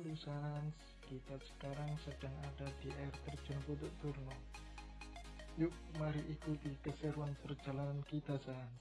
Halo Sans, kita sekarang sedang ada di air terjun Putuk Turno. Yuk, mari ikuti keseruan perjalanan kita Sans.